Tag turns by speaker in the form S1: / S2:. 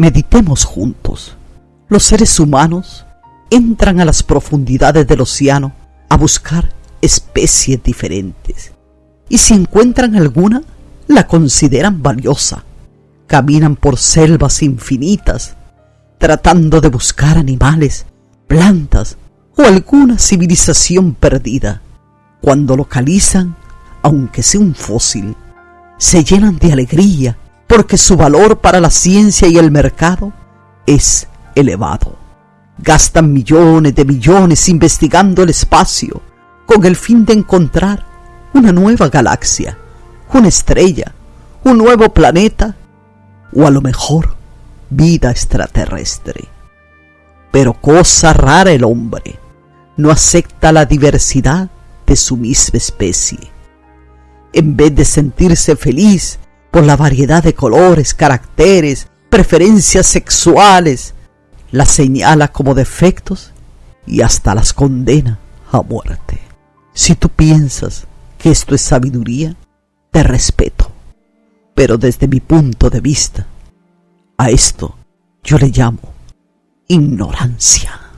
S1: Meditemos juntos. Los seres humanos entran a las profundidades del océano a buscar especies diferentes. Y si encuentran alguna, la consideran valiosa. Caminan por selvas infinitas, tratando de buscar animales, plantas o alguna civilización perdida. Cuando localizan, aunque sea un fósil, se llenan de alegría porque su valor para la ciencia y el mercado es elevado. Gastan millones de millones investigando el espacio con el fin de encontrar una nueva galaxia, una estrella, un nuevo planeta o a lo mejor vida extraterrestre. Pero cosa rara el hombre, no acepta la diversidad de su misma especie. En vez de sentirse feliz por la variedad de colores, caracteres, preferencias sexuales, las señala como defectos y hasta las condena a muerte. Si tú piensas que esto es sabiduría, te respeto. Pero desde mi punto de vista, a esto yo le llamo ignorancia.